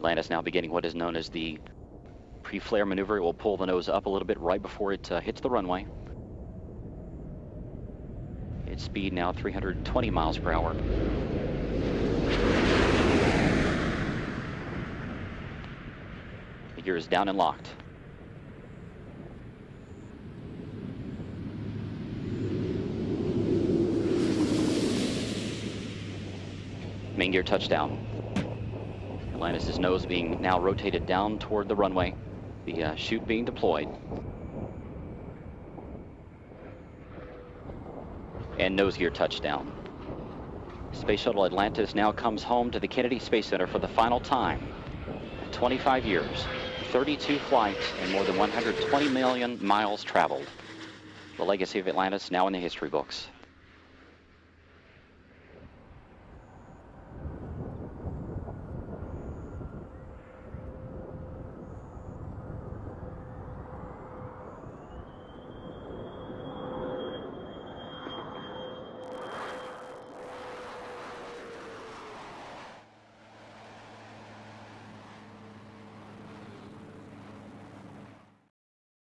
Atlantis now beginning what is known as the pre-flare maneuver. It will pull the nose up a little bit right before it uh, hits the runway. Its speed now 320 miles per hour. The gear is down and locked. Main gear touchdown. Atlantis' nose being now rotated down toward the runway. The uh, chute being deployed. And nose gear touchdown. Space Shuttle Atlantis now comes home to the Kennedy Space Center for the final time. 25 years, 32 flights, and more than 120 million miles traveled. The legacy of Atlantis now in the history books.